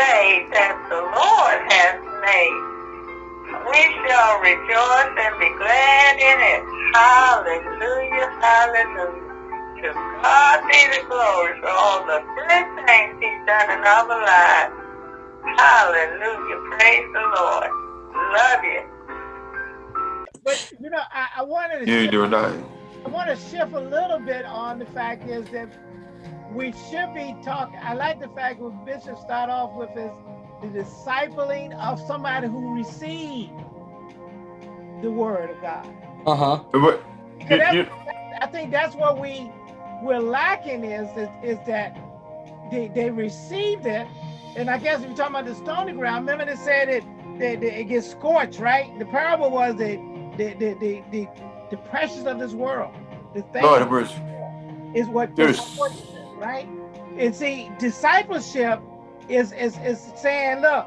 day that the Lord has made. We shall rejoice and be glad in it. Hallelujah, hallelujah. To God be the glory for all the good things he's done in our lives. Hallelujah, praise the Lord. Love you. But you know, I, I wanted to You ain't shift, doing nothing. I want to shift a little bit on the fact is that we should be talking. I like the fact that Bishop start off with is the discipling of somebody who received the word of God. Uh-huh. But Because you- I think that's what we we're lacking is is, is that they, they received it, and I guess if you're talking about the stony ground, remember they said it that it gets scorched, right? The parable was that the the the the, the pressures of this world, the things Lord have is what There's- distorts it, right? And see, discipleship is is is saying, look,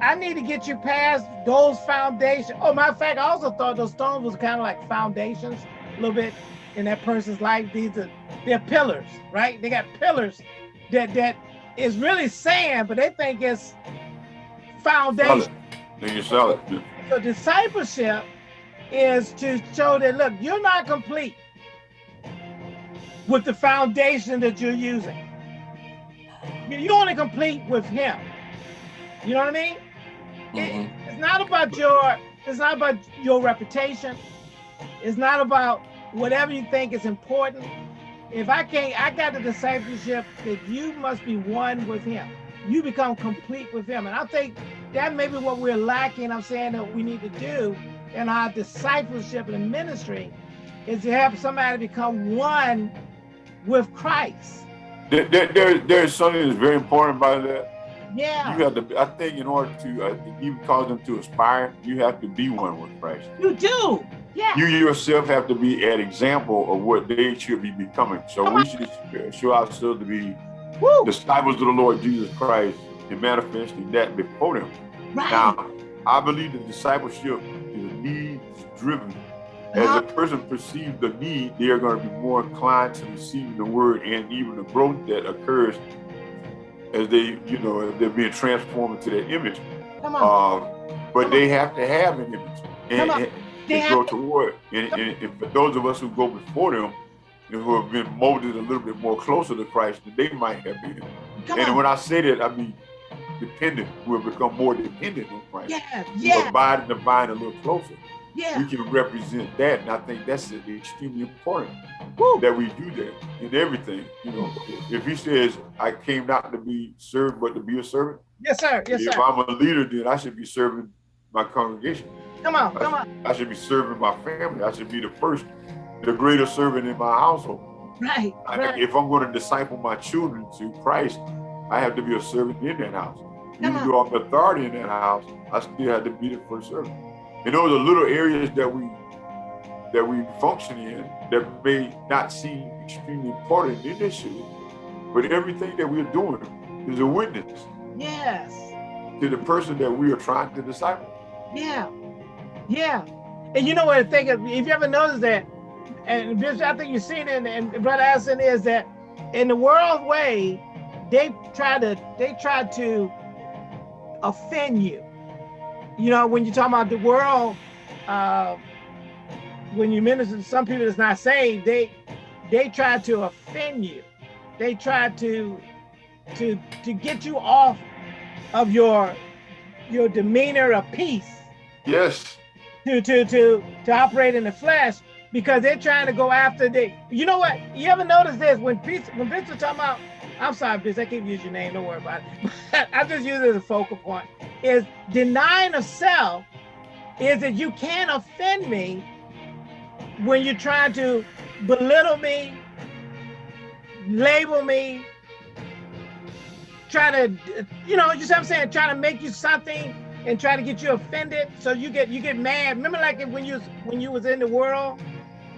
I need to get you past those foundations. Oh, matter of fact, I also thought those stones was kind of like foundations, a little bit in that person's life. These are they're pillars, right? They got pillars that that is really sand, but they think it's foundation. Then you solid. So discipleship is to show that look, you're not complete with the foundation that you're using. You- want to complete with him. You know what I mean? It- Mhm. it's not about your it's not about your reputation. It's not about whatever you think is important. If I can't, I got the discipleship that you must be one with him. You become complete with him. And I think that may be what we're lacking. I'm saying that we need to do in our discipleship and ministry is to have somebody become one with Christ. There, there, there, there's something that's very important about that. Yeah, You have to, I think, in order to uh, even cause them to aspire, you have to be one with Christ. you do. Yeah. You yourself have to be an example of what they should be becoming. So we should show ourselves to be Woo. disciples of the Lord Jesus Christ and manifesting that before them. Right. Now, I believe that discipleship is a needs driven. As a person perceives the need, they are going to be more inclined to receiving the word and even the growth that occurs as they, you know, they're being transformed into that image. Come on. Um, but they have to have an image and, Come on. and, and grow toward. And, and, and for those of us who go before them, and who have been molded a little bit more closer to Christ than they might have been. Come and on. when I say that, I mean dependent. Have become more dependent on Christ. Yeah. Yeah. abide in the vine a little closer. Yeah. We can represent that, and I think that's extremely important Woo. that we do that in everything. You know, if He says, "I came not to be served, but to be a servant," Yes, sir. Yes, if sir. I'm a leader, then I should be serving my congregation. Come on. Come on. I should be serving my family. I should be the first, the greater servant in my household. Right. I- Right. If I'm going to disciple my children to Christ, I have to be a servant in that house. Even Come though I'm the authority in that house, I still have to be the first servant. And those are little areas that we that we function in that may not seem extremely important initially, but everything that we're doing is a witness Yes. to the person that we are trying to disciple. Yeah. Yeah. And you know what I think if you ever notice that, and Bishop, I think you've seen it, and Brother Addison is that in the world way, they try to they try to offend you. You know, when you're talking about the world, uh, when you minister to some people that's not saved, they they try to offend you. They try to to to get you off of your your demeanor of peace. Yes. to to to to operate in the flesh because they're trying to go after the you know what? You ever notice this? When Pete when Vince was talking about I'm sorry Vince I can't use your name. Don't worry about it. I just use it as a focal point is denying of self is that you can't offend me when you're trying to belittle me label me try to you know you see what I'm saying? Try to make you something and try to get you offended. So you get you get mad. Remember like when you when you was in the world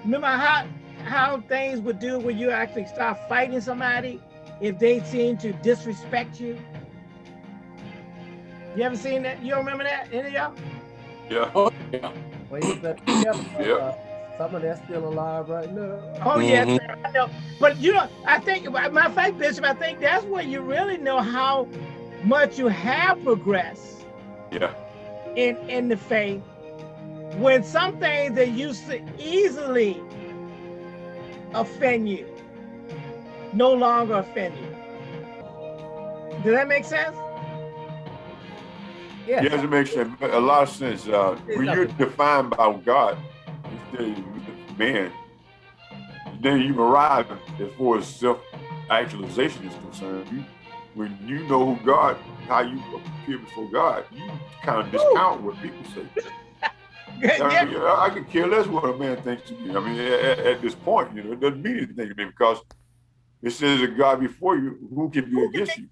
remember how how things would do when you actually start fighting somebody if they seem to disrespect you you ever seen that you don't remember that any of y'all Yeah. Oh, yeah. Well, you better be careful. Yeah. uh, Some of that's still alive right now. Oh yes, Mhm. sir, I know. But you know, I think my of fact, Bishop, I think that's where you really know how much you have progressed Yeah. in in the faith when some things that used to easily offend you no longer offend you. Does that make sense? Yes. Yes, it makes a lot of sense. Uh, when you're defined by God instead of man, then you arrive as far as self-actualization is concerned. You, when you know who God, how you appear before God, you kind of discount what people say. I, mean, I could care less what a man thinks to me. I mean, at, at, this point, you know, it doesn't mean anything to me because it says a God before you, who can be against you?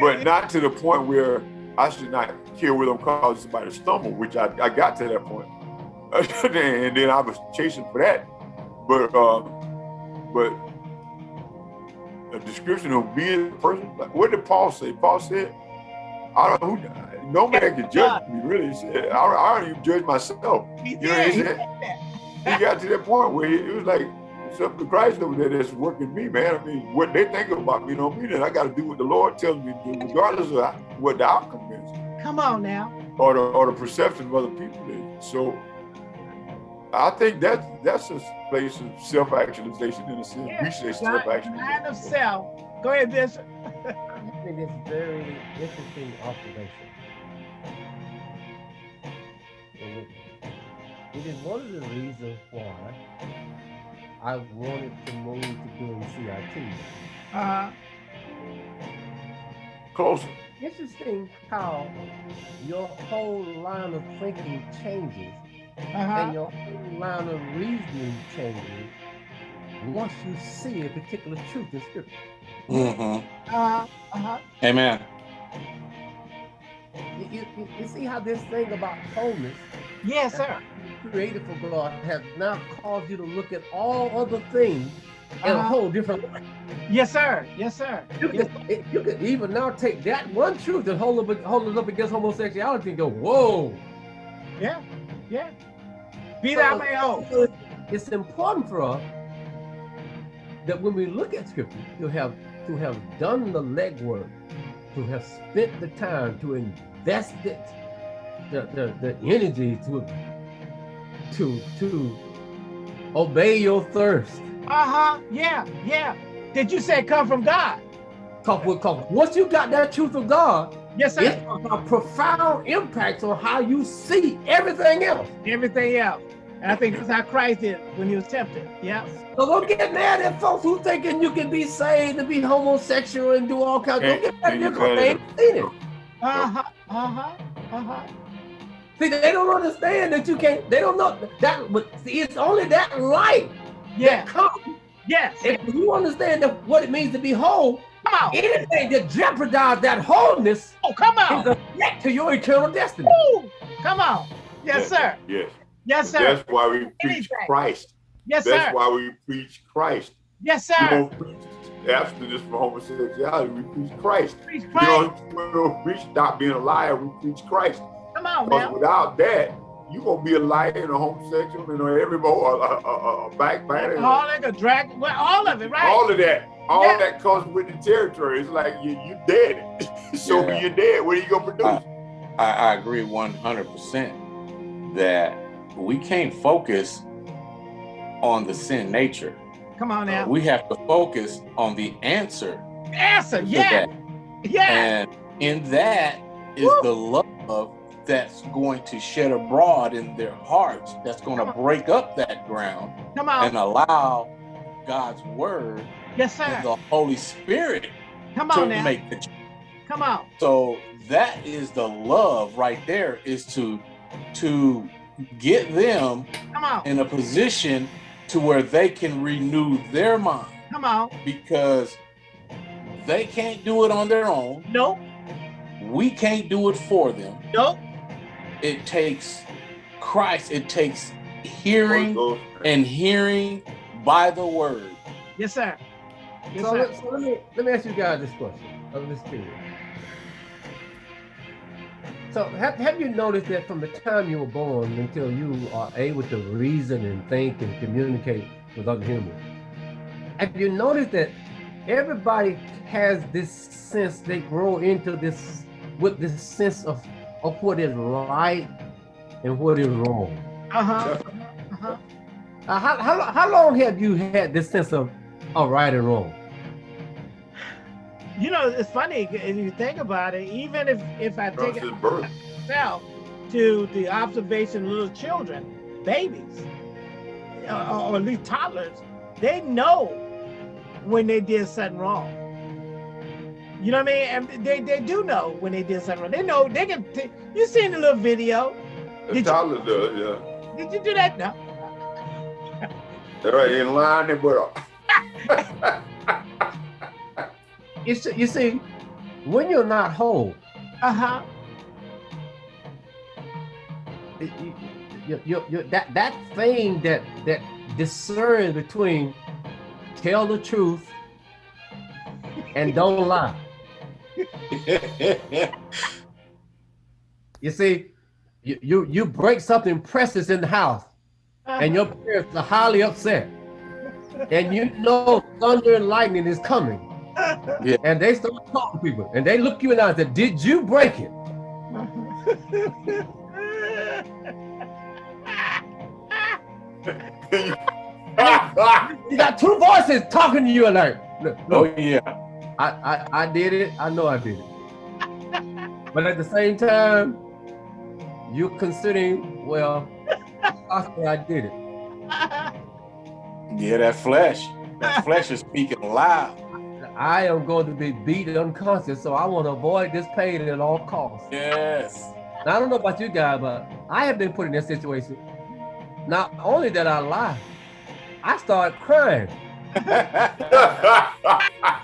But not to the point where I should not care whether I'm causing somebody to stumble, which I, I got to that point. and then I was chasing for that. But um, but a description of being a person, like, what did Paul say? Paul said, I don't who no man can judge me, really. He said, I, I don't even judge myself. He you know, he, said, he got to that point where he, was like, it's up to Christ over there that's working me, man. I mean, what they think about me don't mean that I got to do what the Lord tells me to do, regardless of what the outcome is. Come on now. Or the, or the perception of other people is. So I think that's that's a place of self-actualization in a sense. Yeah, we say self-actualization. Mind of self. Go ahead, Bishop. I think it's very interesting observation. It is one of the reasons why I wanted to move to doing CIT. Uh, Closer. Interesting how your whole line of thinking changes uh -huh. and your whole line of reasoning changes once you see a particular truth in scripture. Mm-hmm. Uh, uh-huh. Amen. You, you, you, see how this thing about wholeness yes sir created for god has now caused you to look at all other things in uh a whole different way. Yes sir. Yes sir. You, yes. Could, you could even now take that one truth and hold it, hold it up against homosexuality and go whoa. Yeah yeah. Be so, that may hold it's important for us that when we look at scripture to have to have done the legwork to have spent the time to invest it, the, the, the energy to to to obey your thirst. Uh-huh. Yeah, yeah. Did you say come from God? Come with come. Once you got that truth of God, yes, sir. It's a profound impact on how you see everything else. Everything else. And I think that's how Christ did when he was tempted. Yeah. So don't get mad at folks who thinking you can be saved and be homosexual and do all kinds. Don't get mad at them because they ain't seen it. Uh-huh. Uh-huh. Uh-huh. See, they don't understand that you can't, they don't know that, but see, it's only that light yeah. that comes. Yes. If you understand that what it means to be whole, come on. anything that jeopardizes that wholeness oh, come on. is a threat to your eternal destiny. Ooh, come on. Yes, yes sir. Yes. Yes, sir. That's why we preach Anything. Christ. Yes, That's sir. That's why we preach Christ. Yes, sir. We don't preach abstinence from homosexuality. We preach Christ. Preach Christ. You know, we don't preach stop being a liar. We preach Christ. Come on, man. Without that, you gonna be a liar and a homosexual and a every more a, a, a backbiter. Alcoholic, a drag, well, all of it, right? All of that. All yeah. that comes with the territory. It's like you you dead. so yeah. you're dead. What are you gonna produce? I, I, I agree 100 percent that we can't focus on the sin nature. Come on now. Uh, we have to focus on the answer. Answer, yeah. Yeah. And in that is Woo. the love that's going to shed abroad in their hearts, that's going to break up that ground and allow God's word yes, sir. and the Holy Spirit Come on to now. make the Come on. So that is the love right there is to to get them in a position to where they can renew their mind. Come on. Because they can't do it on their own. Nope. We can't do it for them. Nope. It takes Christ. It takes hearing and hearing by the word. Yes, sir. Yes, so, sir. Let, so let me let me ask you guys this question of this period. So have, have you noticed that from the time you were born until you are able to reason and think and communicate with other humans, have you noticed that everybody has this sense they grow into this with this sense of of what is right and what is wrong. Uh-huh. Uh-huh. Uh, how, how, how long have you had this sense of, of right and wrong? You know, it's funny if you think about it, even if, if I take it myself to the observation of little children, babies, or, or at least toddlers, they know when they did something wrong. You know what I mean? And they, they do know when they did something wrong. They know they can. You seen the little video? The toddler does, yeah. Did you do that? No. They're right in line and put you, see, you see, when you're not whole, uh-huh. You, you, you, that that thing that that discerns between tell the truth and don't lie. You see, you, you you break something precious in the house, and your uh-huh. parents are highly upset, and you know thunder and lightning is coming. Yeah. And they start talking to people, and they look you in the eye and say, "Did you break it?" you got two voices talking to you like, no, oh yeah, I, I I did it. I know I did it. but at the same time, you're considering, well, I did it. Yeah, that flesh, that flesh is speaking loud. I am going to be beat unconscious, so I want to avoid this pain at all costs. Yes. Now, I don't know about you guys, but I have been put in this situation. Not only did I lie, I started crying.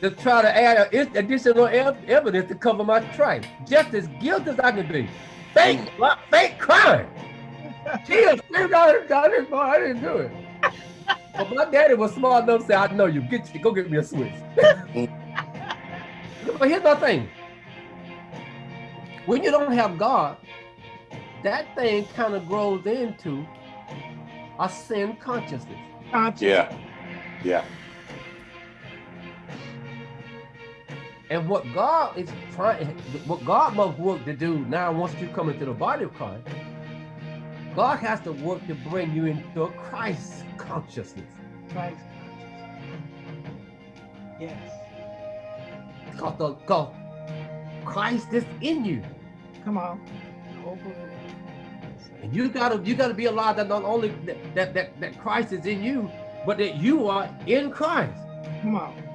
to try to add additional evidence to cover my tracks, just as guilty as I can be. Fake, fake crime. Tears streamed out of his I didn't do it. But my daddy was smart enough to say, I know you. Get you, go get me a switch. but here's the thing. When you don't have God, that thing kind of grows into a sin consciousness. Yeah. Yeah. And what God is trying, what God must work to do now once you come into the body of Christ, God has to work to bring you into a Christ consciousness. Christ Yes. Because, the, because Christ is in you. Come on. And you gotta you gotta be alive that not only that, that that Christ is in you, but that you are in Christ. Come on.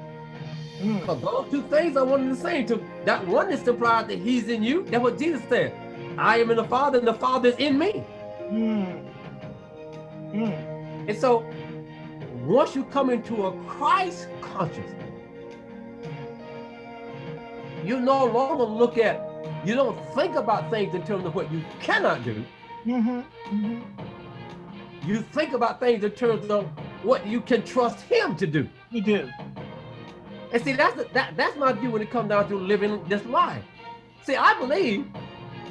Mm. Because those two things are one and the same. To that one is implied that He's in you. That's what Jesus said. I am in the Father, and the Father is in me. Mm. Mm. And so once you come into a Christ consciousness, you no longer look at, you don't think about things in terms of what you cannot do. Mm -hmm. Mm -hmm. You think about things in terms of what you can trust him to do. You do. And see, that's the, that, that's my view when it comes down to living this life. See, I believe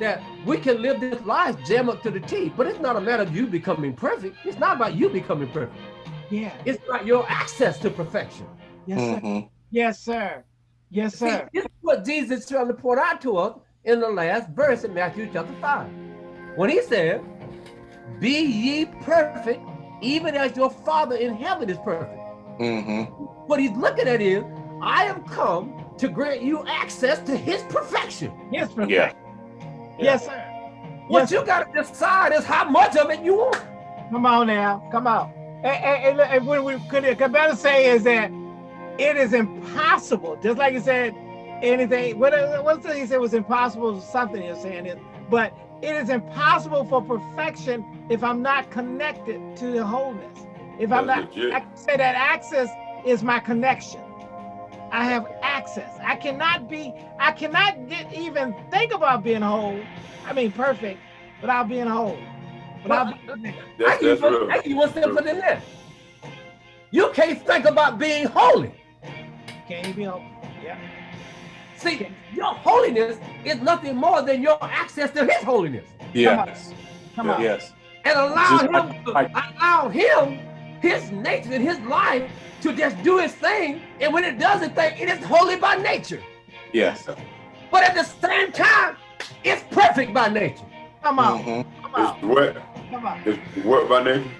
that we can live this life jam up to the T, but it's not a matter of you becoming perfect. It's not about you becoming perfect. Yeah. It's about your access to perfection. Yes, sir. Mm -hmm. Yes, sir. Yes, sir. See, this is what Jesus is trying to point out to us in the last verse in Matthew chapter 5. When he said, Be ye perfect, even as your Father in heaven is perfect. Mm -hmm. What he's looking at is, I have come to grant you access to his perfection. His perfection. Yeah. Yes, sir. What yes, you got to decide is how much of it you want. Come on now. Come on. And, and, and what we could, could better say is that it is impossible, just like you said, anything, what, what's the, he said was impossible, something you're saying is, but it is impossible for perfection if I'm not connected to the wholeness. If I'm not, legit. I say that access is my connection. I have access. I cannot be, I cannot get, even think about being whole. I mean, perfect without being whole. But I, that's, that's I give you one step further than that. You can't think about being holy. Can't be holy. Yeah. See, your holiness is nothing more than your access to his holiness. Yes. Come on. Yes. And allow Just him to, allow him his nature and his life to just do his thing. And when it does its thing, it is holy by nature. Yes. But at the same time, it's perfect by nature. Come on. Mm -hmm. Come on. It's what? Come on. It's what by nature?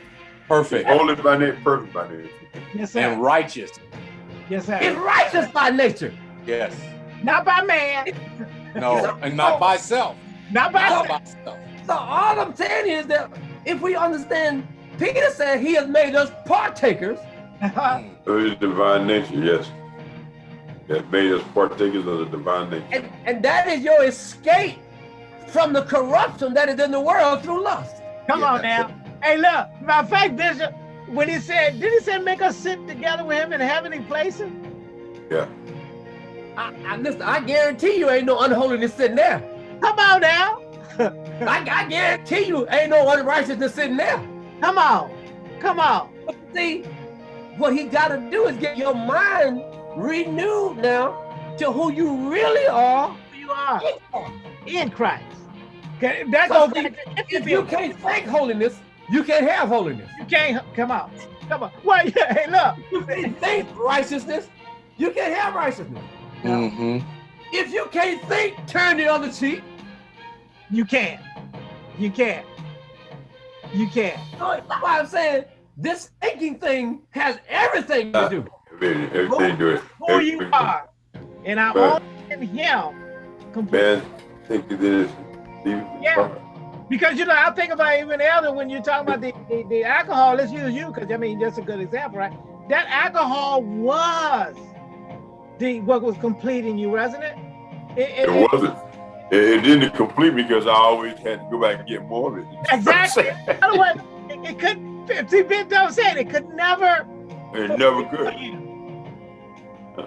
Perfect. Holy by nature, perfect by nature. Yes, sir. And righteous. Yes, sir. It's righteous by nature. Yes. Not by man. No, and not by self. Not by, not by self. So all I'm saying is that if we understand, Peter said he has made us partakers. of his divine nature, yes. That made us partakers of the divine nature. And, and that is your escape from the corruption that is in the world through lust. Come yeah, on now. Hey, look, matter of fact, Bishop, when he said, did he say make us sit together with him in heavenly places? Yeah. I, I listen, I guarantee you ain't no unholiness sitting there. Come on now. I, I guarantee you ain't no unrighteousness sitting there. Come on. Come on. But see, what he got to do is get your mind renewed now to who you really are. Who you are. In Christ. Okay, that so goes see, if you can't think holiness, you can't have holiness. You can't come out. Come on. Why? Hey, look. You can't think righteousness. You can't have righteousness. Mm -hmm. If you can't think, turn the other cheek. You can't. You can't. You can't. So that's why I'm saying this thinking thing has everything to do. Everything, it. Who you are. And I own him completely. Man, think it is. Yeah. Because you know, I think about even elder when you're talking about the, the, the alcohol, let's use you because I mean that's a good example, right? That alcohol was the what was completing you, wasn't it? It, it, it wasn't. It, it, didn't complete me because I always had to go back and get more of it. Exactly. Otherwise, it, it could. See, Ben Dove said it could never. It never could. Uh,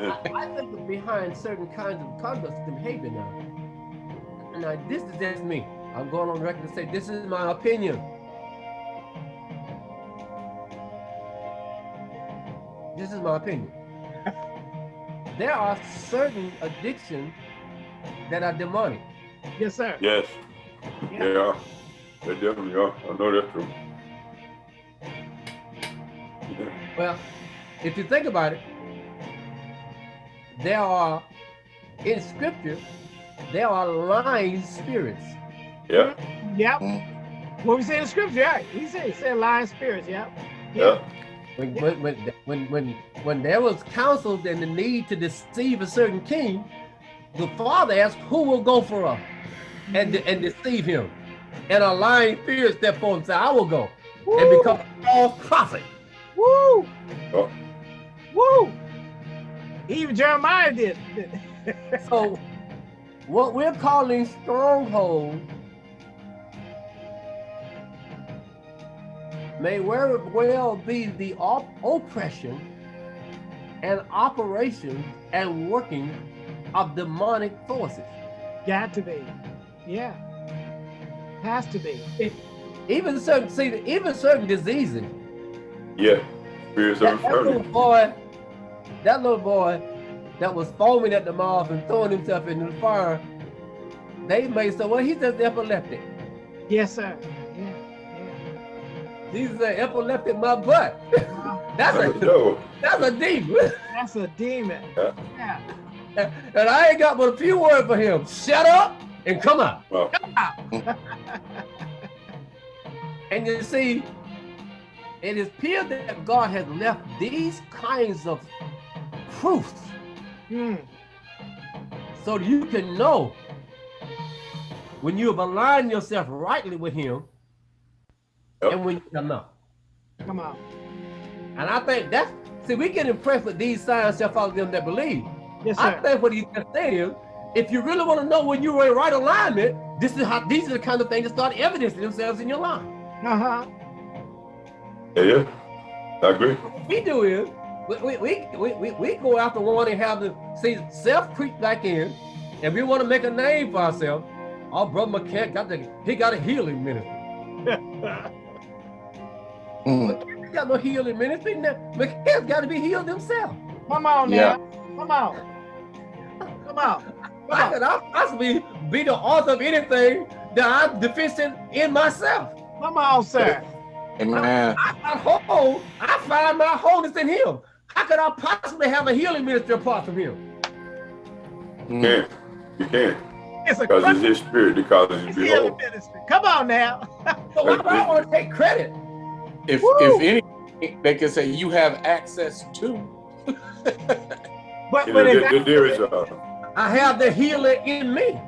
uh, I think behind certain kinds of conduct and behavior now. Now, this is just me. I'm going on record to say this is my opinion. This is my opinion. there are certain addictions that are demonic. Yes, sir. Yes. Yeah. They are. They definitely are. I know that's true. Yeah. Well, if you think about it, there are in scripture, there are lying spirits. Yeah. Yep. Mm. What we say in the scripture, yeah. He said, he said lying spirits, yeah. Yeah. When, when, when, when, when, when there was counsel and the need to deceive a certain king, the father asked, who will go for us and, mm-hmm. and deceive him? And a lying spirit stepped forward and said, I will go Woo. and become a false prophet. Woo! Oh. Woo! Even Jeremiah did. so what we're calling stronghold may well be the op oppression and operation and working of demonic forces. Got to be. Yeah. Has to be. It, even certain see even certain diseases. Yeah. That, that little boy, that little boy that was foaming at the mouth and throwing himself into the fire, they made say, well, he's just epileptic. Yes, sir. Yeah. Yeah. He's an epileptic my butt. that's a that's a demon. That's a demon. Yeah. And I ain't got but a few words for him. Shut up and come out. Well. Come out. and you see, it is clear that God has left these kinds of proofs hmm. so you can know when you have aligned yourself rightly with him Yep. And when you come out. Come on. And I think that's see, we get impressed with these signs shall follow them that believe. Yes, sir. I think what he's saying is, if you really want to know when you're in right alignment, this is how these are the kind of things that start evidencing themselves in your life. Uh-huh. Yeah, yeah. I agree. What we do is we we, we, we, we go after wanting to have the see self creep back in, and we want to make a name for ourselves. Our brother McCann got the he got a healing ministry. Mm. got no healing ministry. McCann's got to be healed himself. Come on now. Yeah. Come on. Come on. Come I could possibly be the author of anything that I'm deficient in myself. Come on, sir. Amen. I, I, whole, I find my wholeness in him. How could I possibly have a healing ministry apart from him? You can't. You can't. It's because it's his spirit that causes you to be whole. Come on now. so why do I want to take credit? If Woo. if any, they can say you have access to. but you know, there, there is a. I have the healer in me.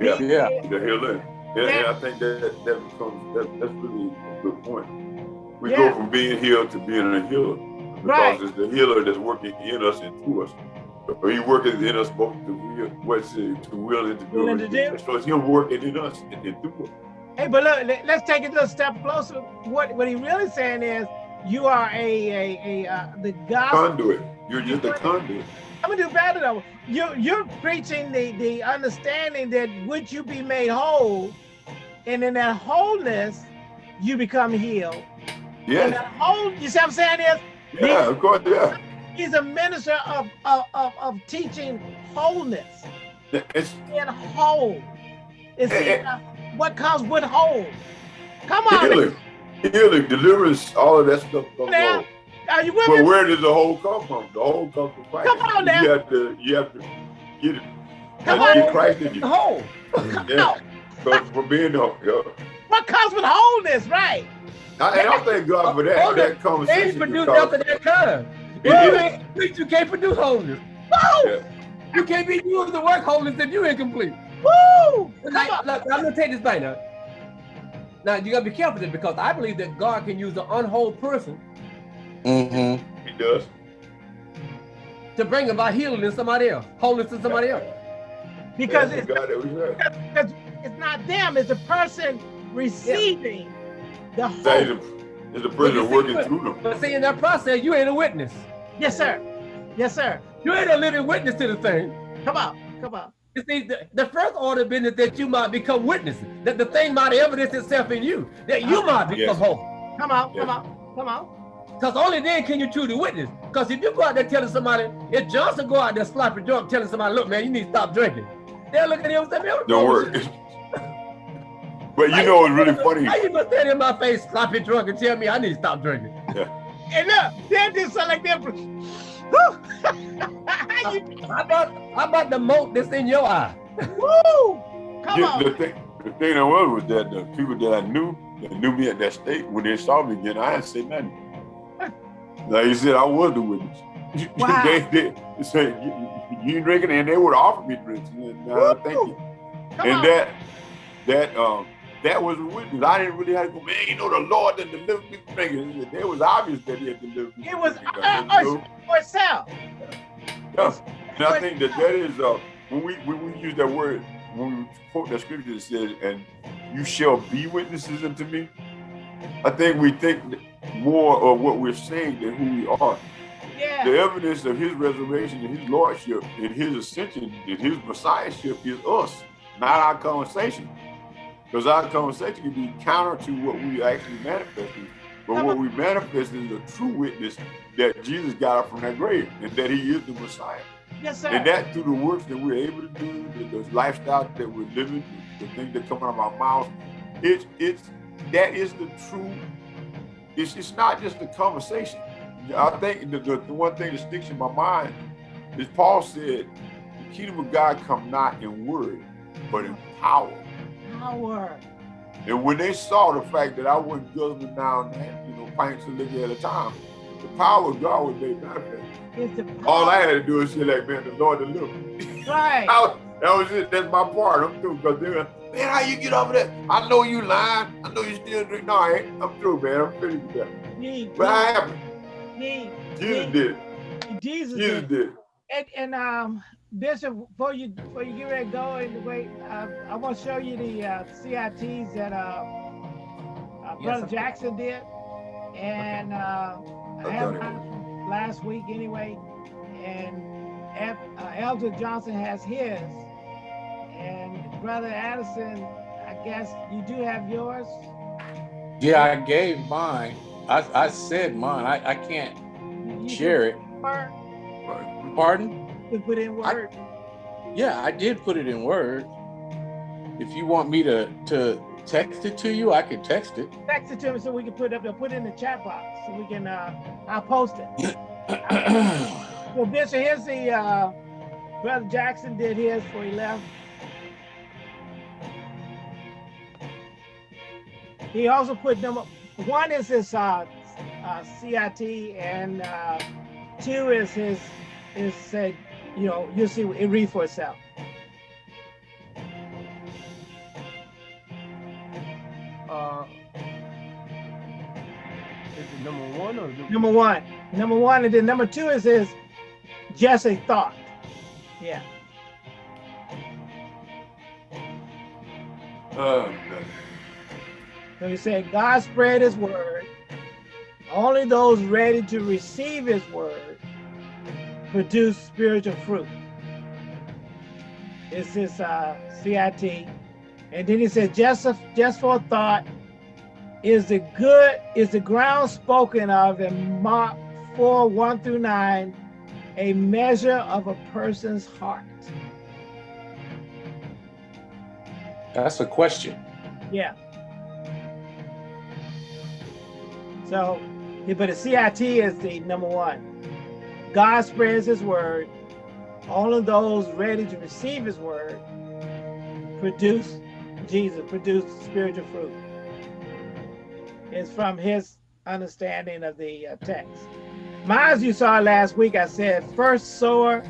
Yeah, yeah, the healer. Yeah, yeah. I think that that becomes that, that's really a good point. We yeah. go from being healed to being a healer because right. it's the healer that's working in us and through us. So he working in us both to will, what's it, to will and to do. And to do. So it's him working in us and, and through us. Hey, but look, let's take it a little step closer. What what he really saying is, you are a a, a uh, the gospel conduit. You're just a conduit. I'm gonna do better though. You're you're preaching the the understanding that would you be made whole, and in that wholeness, you become healed. Yeah. that whole, you see what I'm saying is? Yeah, of course, yeah. He's a minister of of, of, of teaching wholeness. It's in whole. It's it, what comes with whole. Come on. Healing, healing, deliverance, all of that stuff now, Are you with but me? where does the whole come from? The whole comes from Christ. Come on now. You have to, you have to get it. Come on. Get Christ in you. Whole. Yeah. From, from being the, yeah. What comes with wholeness, right? I, and I thank God for that, that conversation. They produce after that time. You, you can't produce wholeness. Woo! Yeah. You can't be used to work wholeness if you're incomplete. Woo! Like, look, I'm gonna take this back now. Now you gotta be careful this because I believe that God can use an unwhole person. Mm-hmm. He does. To bring about healing in somebody else, wholeness in somebody else. Because it's, because it's not them, it's the person receiving yeah. the hope. It's the person working through them. But see, in that process, you ain't a witness. Yes, sir. Yes, sir. You ain't a living witness to the thing. Come on, come on. You see, the, the first order of business that you might become witnesses, that the thing might evidence itself in you, that you might become yes. whole. Come on, yes. come on, come on. Because only then can you truly witness. Because if you go out there telling somebody, if Johnson go out there sloppy drunk telling somebody, look, man, you need to stop drinking. They'll look at him and say, man, Don't work. but you know it's really funny. How you gonna stand in my face sloppy drunk and tell me I need to stop drinking? Yeah. And look, they just sound like they're how, about how about the mote that's in your eye? Woo! Come yeah, on. The thing, the thing that was was that the people that I knew that knew me at that state when they saw me again, I didn't say nothing. Like you said, I was the witness. Wow. they, they, they said you, you drinking, and they would offer me drinks. And, uh, thank you. Come and on. that that um that was a witness. I didn't really have to go, man, you know, the Lord that delivered me from drinking. It was obvious that he had delivered me. It was uh, us yourself. Yeah. And I think that that is, uh, when we when we use that word, when we quote that scripture that says, and you shall be witnesses unto me, I think we think more of what we're saying than who we are. Yeah. The evidence of his resurrection and his lordship and his ascension and his messiahship is us, not our conversation. Because our conversation can be counter to what we actually manifested. But what we manifest is the true witness that Jesus got up from that grave and that he is the Messiah. Yes, sir. And that through the works that we're able to do, the, the lifestyle that we're living, the, the things that come out of our mouths, it's it's that is the true. It's it's not just a conversation. I think the, the, the one thing that sticks in my mind is Paul said, "The kingdom of God come not in word, but in power." power. And when they saw the fact that I wasn't guzzling down, you know, pints of liquor at a time, the power of God was made manifest. All I had to do is say, like, man, the Lord delivered me. Right. that was it. That's my part. I'm through. Because they're man, how you get over that? I know you lying. I know you still drink. No, I ain't. I'm through, man. I'm finished with that. Me, but me, I haven't. Me, Jesus me. did. Jesus, Jesus did. did. And, and um, Bishop, before you before you get ready to go and wait, uh, I want to show you the uh, CITs that uh, uh, Brother yes, Jackson did, and uh, I mine last week anyway, and uh, Elder Johnson has his, and Brother Addison, I guess you do have yours. Yeah, I gave mine. I, I said mine. I, I can't you share it. Pardon? to put in word. I, yeah, I did put it in word. If you want me to to text it to you. I can text it. Text it to me so we can put it up there. Put it in the chat box so we can. Uh, I'll post it. well, Bishop, here's the uh, brother Jackson did his before he left. He also put number one is his uh, uh, CIT and uh, two is his is said you know you'll see it read for itself. Uh, is it number one or number one? Number one, and then number two is his just a thought. Yeah. Oh, so he said, God spread his word. Only those ready to receive his word produce spiritual fruit. It's his uh, CIT. And then he said, just, a, just for a thought, is the good, is the ground spoken of in Mark 4, 1 through 9, a measure of a person's heart? That's a question. Yeah. So, but the CIT is the number one. God spreads his word. All of those ready to receive his word produce Jesus, produce spiritual fruit. It's from his understanding of the uh, text. Mine, you saw last week, I said first sower.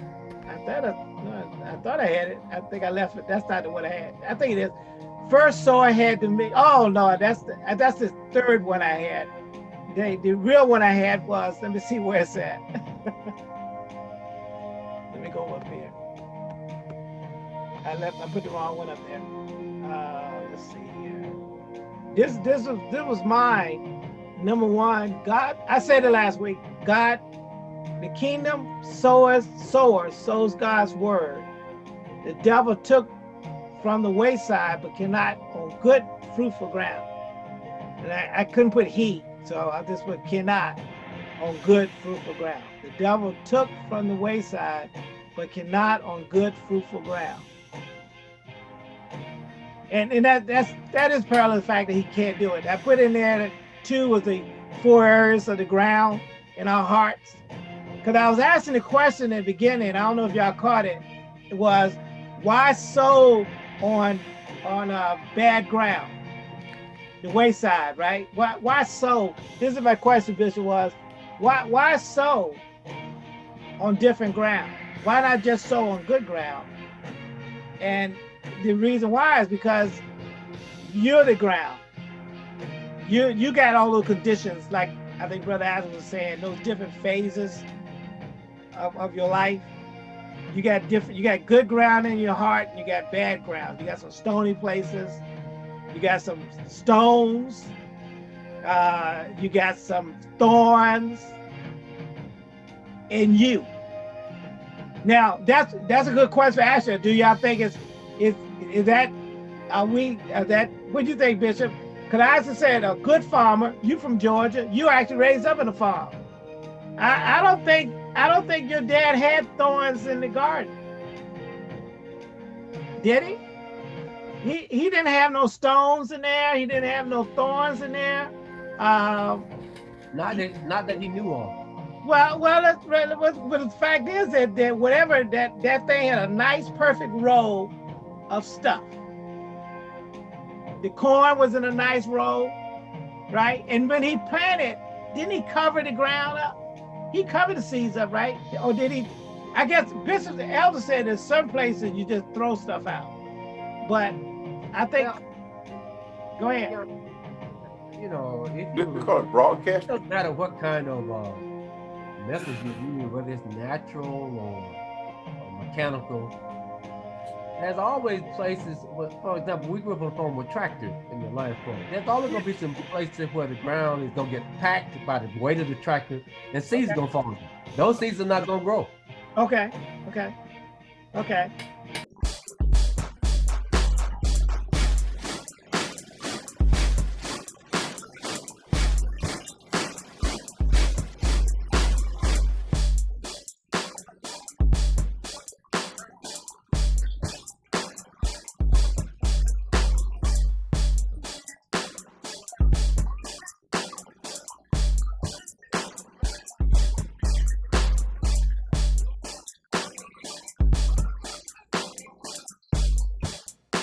I thought I, I thought I had it. I think I left it. That's not the one I had. I think it is. First sower had to me. Oh no, that's the that's the third one I had. The, the real one I had was, let me see where it's at. let me go up here. I left, I put the wrong one up there. Uh, let's see here. This, this was, this was mine. Number one, God, I said it last week, God, the kingdom sowers, sower sows God's word. The devil took from the wayside, but cannot on good fruitful ground. And I, I couldn't put he so I just put cannot on good fruitful ground. The devil took from the wayside, but cannot on good fruitful ground. And and that that's that is parallel to the fact that he can't do it. I put in there that two was the four areas of the ground in our hearts. Because I was asking the question in the beginning, I don't know if y'all caught it, it was why sow on on uh, bad ground? The wayside, right? Why why sow? This is my question, Bishop, was why why so on different ground? Why not just sow on good ground? And the reason why is because you're the ground. You you got all those conditions, like I think Brother Adam was saying, those different phases of, of your life. You got different, you got good ground in your heart, and you got bad ground. You got some stony places, you got some stones. Uh, you got some thorns in you. Now that's that's a good question ask you. Do y'all think it's is is that are we are that what do you think, Bishop? Because I just said a good farmer, you from Georgia, you actually raised up in a farm. I, I don't think I don't think your dad had thorns in the garden. Did he? He he didn't have no stones in there. He didn't have no thorns in there. Um, not that not that he knew of. Well, well, that's, but the fact is that, that whatever that that thing had a nice, perfect row of stuff. The corn was in a nice row, right? And when he planted, didn't he cover the ground up? He covered the seeds up, right? Or did he? I guess Bishop the elder said there's some places you just throw stuff out, but I think. Well, go ahead. You know, if you, call it broadcast. It doesn't matter what kind of uh, message you use, whether it's natural or, or mechanical. There's always places, for example, we grew up on a farm with tractors in the line farm. There's always gonna be some places where the ground is gonna get packed by the weight of the tractor, and seeds okay. gonna fall. Those seeds are not gonna grow. Okay. Okay. Okay.